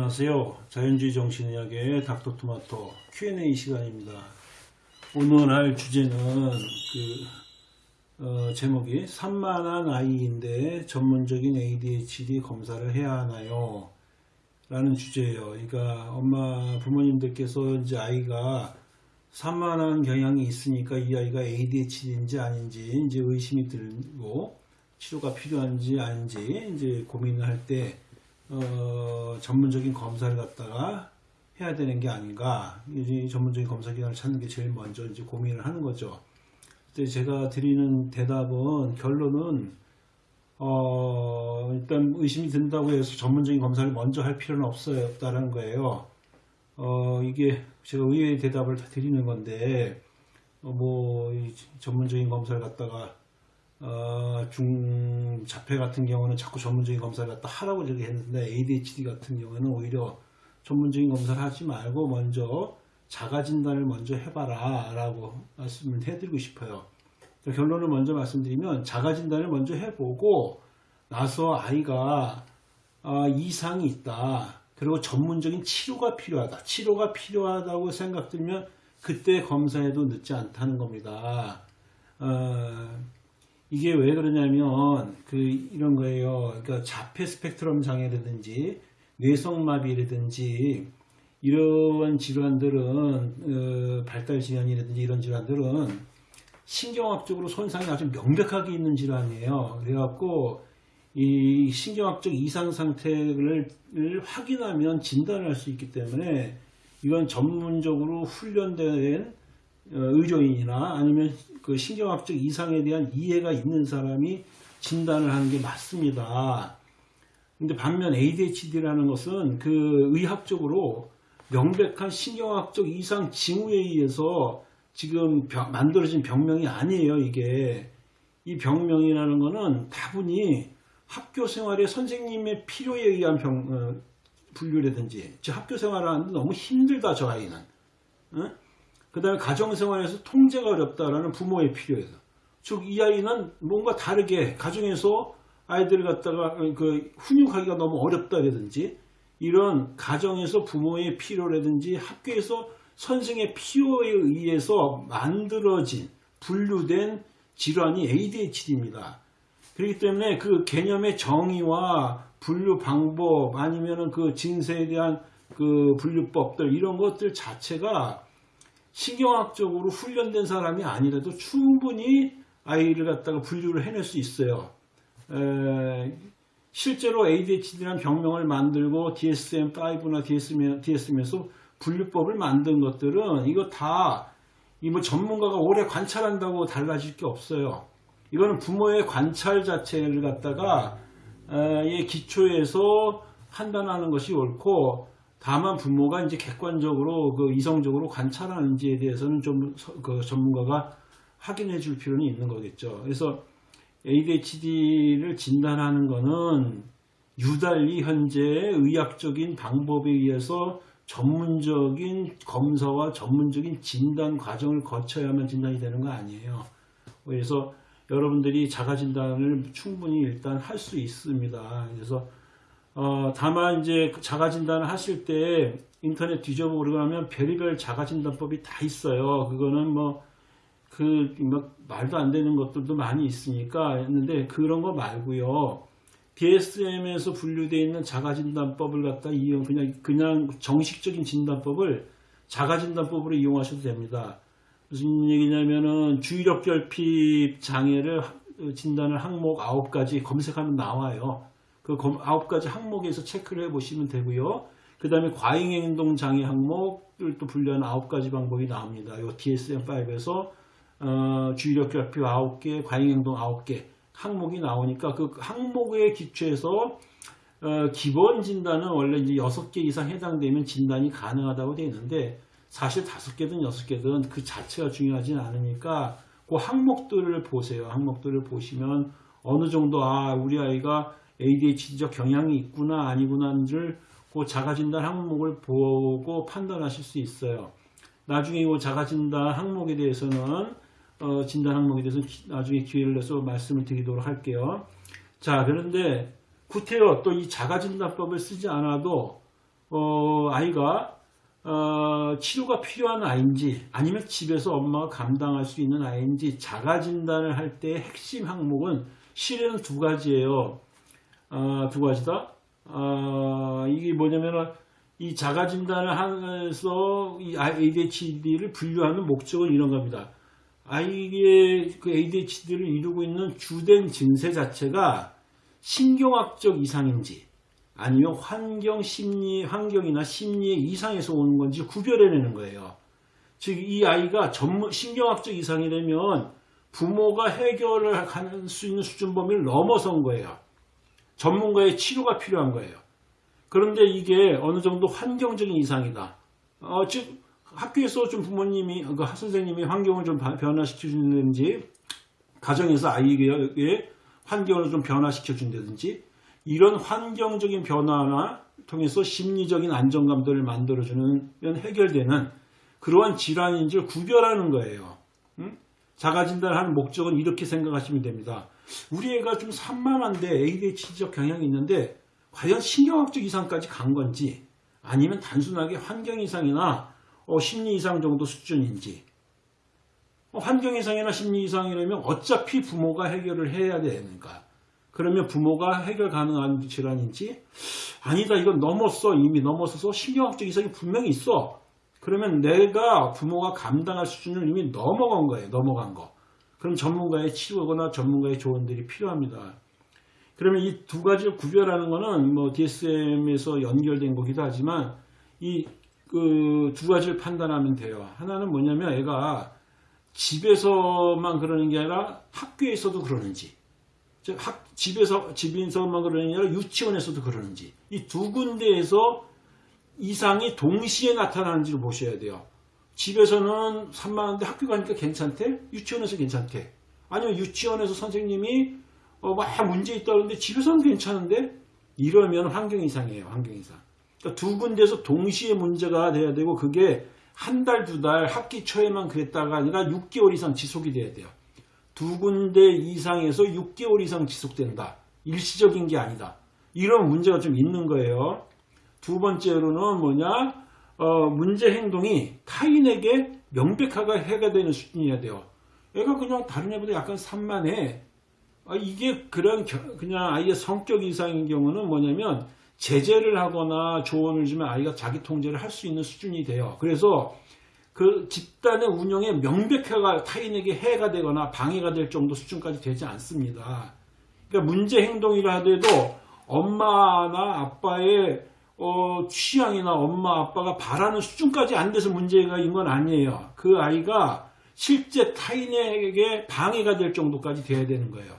안녕하세요. 자연주의 정신의학의 닥터토마토 Q&A 시간입니다. 오늘 할 주제는 그 어, 제목이 산만한 아이인데 전문적인 ADHD 검사를 해야 하나요? 라는 주제예요. 그러니까 엄마 부모님들께서 이제 아이가 산만한 경향이 있으니까 이 아이가 ADHD인지 아닌지 이제 의심이 들고 치료가 필요한지 아닌지 이제 고민을 할때 어, 전문적인 검사를 갖다가 해야 되는 게 아닌가. 이제 전문적인 검사 기관을 찾는 게 제일 먼저 이제 고민을 하는 거죠. 그때 제가 드리는 대답은 결론은 어, 일단 의심이 든다고 해서 전문적인 검사를 먼저 할 필요는 없어요. 없다라는 거예요. 어, 이게 제가 의외의 대답을 다 드리는 건데, 어, 뭐, 전문적인 검사를 갖다가 어, 중자폐 같은 경우는 자꾸 전문적인 검사를 갖다 하라고 저기 했는데 ADHD 같은 경우는 오히려 전문적인 검사를 하지 말고 먼저 자가 진단을 먼저 해봐라 라고 말씀을 해드리고 싶어요. 결론을 먼저 말씀드리면 자가 진단을 먼저 해보고 나서 아이가 아, 이상이 있다. 그리고 전문적인 치료가 필요하다. 치료가 필요하다고 생각들면 그때 검사해도 늦지 않다는 겁니다. 어, 이게 왜 그러냐면 그 이런 거예요. 그러니까 자폐 스펙트럼 장애라든지 뇌성마비라든지 이런 질환들은 어, 발달 질환이라든지 이런 질환들은 신경학적으로 손상이 아주 명백하게 있는 질환이에요. 그래갖고 이 신경학적 이상 상태를 확인하면 진단을 할수 있기 때문에 이건 전문적으로 훈련된 어, 의료인이나 아니면 그 신경학적 이상에 대한 이해가 있는 사람이 진단을 하는 게 맞습니다. 근데 반면 ADHD라는 것은 그 의학적으로 명백한 신경학적 이상 징후에 의해서 지금 병, 만들어진 병명이 아니에요, 이게. 이 병명이라는 것은 다분히 학교 생활에 선생님의 필요에 의한 병, 어, 분류라든지, 즉 학교 생활을 하는데 너무 힘들다, 저 아이는. 어? 그 다음에 가정생활에서 통제가 어렵다라는 부모의 필요에서. 즉, 이 아이는 뭔가 다르게 가정에서 아이들을 갖다가 그 훈육하기가 너무 어렵다라든지 이런 가정에서 부모의 필요라든지 학교에서 선생의 필요에 의해서 만들어진 분류된 질환이 ADHD입니다. 그렇기 때문에 그 개념의 정의와 분류 방법 아니면은 그 증세에 대한 그 분류법들 이런 것들 자체가 신경학적으로 훈련된 사람이 아니라도 충분히 아이를 갖다가 분류를 해낼 수 있어요. 에, 실제로 ADHD라는 병명을 만들고 DSM-5나 DSM에서 분류법을 만든 것들은 이거 다 이 뭐 전문가가 오래 관찰한다고 달라질 게 없어요. 이거는 부모의 관찰 자체를 갖다가 에, 기초에서 판단하는 것이 옳고 다만 부모가 이제 객관적으로 그 이성적으로 관찰하는지에 대해서는 좀 그 전문가가 확인해 줄 필요는 있는 거겠죠. 그래서 ADHD를 진단하는 것은 유달리 현재 의학적인 방법에 의해서 전문적인 검사와 전문적인 진단 과정을 거쳐야만 진단이 되는 거 아니에요. 그래서 여러분들이 자가 진단을 충분히 일단 할 수 있습니다. 그래서 어, 다만 이제 자가 진단을 하실 때 인터넷 뒤져보고 그러면 별의별 자가 진단법이 다 있어요. 그거는 뭐 그, 뭐 말도 안 되는 것들도 많이 있으니까 했는데 그런 거 말고요. DSM에서 분류되어 있는 자가진단법을 갖다 이용, 그냥, 그냥 정식적인 진단법을 자가진단법으로 이용하셔도 됩니다. 무슨 얘기냐면은 주의력 결핍 장애를 진단을 항목 9가지 검색하면 나와요. 그 9가지 항목에서 체크를 해 보시면 되고요. 그 다음에 과잉행동 장애 항목을 또 분류하는 9가지 방법이 나옵니다. 이 DSM-5에서 어, 주의력 결핍 9개, 과잉행동 9개 항목이 나오니까 그 항목에 기초해서 어, 기본 진단은 원래 이제 6개 이상 해당되면 진단이 가능하다고 되어 있는데 사실 5개든 6개든 그 자체가 중요하진 않으니까 그 항목들을 보세요. 항목들을 보시면 어느 정도 아 우리 아이가 ADHD적 경향이 있구나 아니구나를 그 자가진단 항목을 보고 판단하실 수 있어요. 나중에 이 자가진단 항목에 대해서는 어, 진단 항목에 대해서 나중에 기회를 내서 말씀을 드리도록 할게요. 자, 그런데 구태여 또 이 자가진단법을 쓰지 않아도 어, 아이가 어, 치료가 필요한 아이인지 아니면 집에서 엄마가 감당할 수 있는 아이인지 자가 진단을 할 때 핵심 항목은 실은 두 가지예요. 어, 두 가지다. 어, 이게 뭐냐면은 이 자가 진단을 하면서 이 ADHD를 분류하는 목적은 이런 겁니다. 아이의 그 ADHD를 이루고 있는 주된 증세 자체가 신경학적 이상인지 아니면 환경 심리 환경이나 심리의 이상에서 오는 건지 구별해내는 거예요. 즉 이 아이가 전문 신경학적 이상이라면 부모가 해결을 할 수 있는 수준 범위를 넘어선 거예요. 전문가의 치료가 필요한 거예요. 그런데 이게 어느 정도 환경적인 이상이다. 어, 즉 학교에서 좀 부모님이 그 선생님이 환경을 좀 변화시켜 준다든지 가정에서 아이에게 환경을 좀 변화시켜 준다든지 이런 환경적인 변화나 통해서 심리적인 안정감들을 만들어주는 해결되는 그러한 질환인지를 구별하는 거예요. 응? 자가진단하는 목적은 이렇게 생각하시면 됩니다. 우리 애가 좀 산만한데 ADHD적 경향이 있는데 과연 신경학적 이상까지 간 건지 아니면 단순하게 환경 이상이나 어, 심리 이상 정도 수준인지. 어, 환경 이상이나 심리 이상이라면 어차피 부모가 해결을 해야 되는가. 그러면 부모가 해결 가능한 질환인지? 아니다 이건 넘었어 이미 넘어서서 신경학적 이상이 분명히 있어. 그러면 내가 부모가 감당할 수준을 이미 넘어간 거예요 넘어간 거 그럼 전문가의 치료거나 전문가의 조언들이 필요합니다 그러면 이 두 가지를 구별하는 거는 뭐 DSM에서 연결된 거기도 하지만 이 그 두 가지를 판단하면 돼요. 하나는 뭐냐면 애가 집에서만 그러는 게 아니라 학교에서도 그러는지 즉 학, 집에서 집에서만 그러는 게 아니라 유치원에서도 그러는지 이 두 군데에서 이상이 동시에 나타나는지를 보셔야 돼요. 집에서는 산만한데 학교 가니까 괜찮대? 유치원에서 괜찮대? 아니면 유치원에서 선생님이 어, 막 문제 있다 그러는데 집에서는 괜찮은데 이러면 환경 이상이에요. 환경 이상. 그러니까 두 군데에서 동시에 문제가 돼야 되고 그게 한 달, 두 달, 학기 초에만 그랬다가 아니라 6개월 이상 지속이 돼야 돼요. 두 군데 이상에서 6개월 이상 지속된다. 일시적인 게 아니다. 이런 문제가 좀 있는 거예요. 두 번째로는 뭐냐? 어, 문제 행동이 타인에게 명백하게 해가 되는 수준이어야 돼요. 얘가 그냥 다른 애보다 약간 산만해. 아, 이게 그런 그냥 아이의 성격 이상인 경우는 뭐냐면 제재를 하거나 조언을 주면 아이가 자기 통제를 할 수 있는 수준이 돼요. 그래서 그 집단의 운영에 명백하게 타인에게 해가 되거나 방해가 될 정도 수준까지 되지 않습니다. 그러니까 문제 행동이라 하더라도 엄마나 아빠의 어, 취향이나 엄마 아빠가 바라는 수준까지 안 돼서 문제가 있는 건 아니에요. 그 아이가 실제 타인에게 방해가 될 정도까지 돼야 되는 거예요.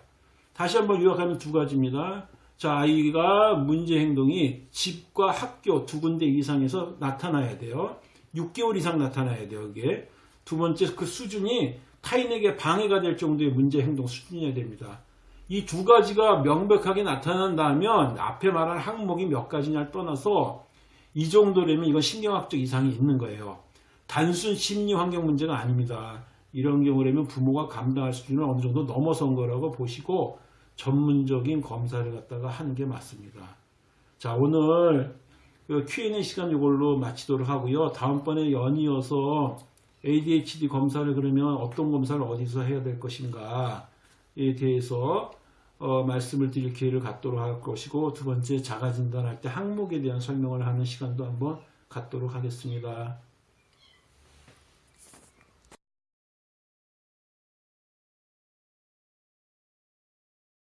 다시 한번 요약하면 두 가지입니다. 자, 아이가 문제 행동이 집과 학교 두 군데 이상에서 나타나야 돼요. 6개월 이상 나타나야 돼요, 이게. 두 번째, 그 수준이 타인에게 방해가 될 정도의 문제 행동 수준이어야 됩니다. 이 두 가지가 명백하게 나타난다면 앞에 말한 항목이 몇 가지냐를 떠나서 이 정도라면 이건 신경학적 이상이 있는 거예요. 단순 심리 환경 문제가 아닙니다. 이런 경우라면 부모가 감당할 수준을 어느 정도 넘어선 거라고 보시고 전문적인 검사를 갖다가 하는 게 맞습니다. 자 오늘 그 Q&A 시간 이걸로 마치도록 하고요. 다음번에 연이어서 ADHD 검사를 그러면 어떤 검사를 어디서 해야 될 것인가에 대해서 어, 말씀을 드릴 기회를 갖도록 할 것이고 두 번째 자가진단할 때 항목에 대한 설명을 하는 시간도 한번 갖도록 하겠습니다.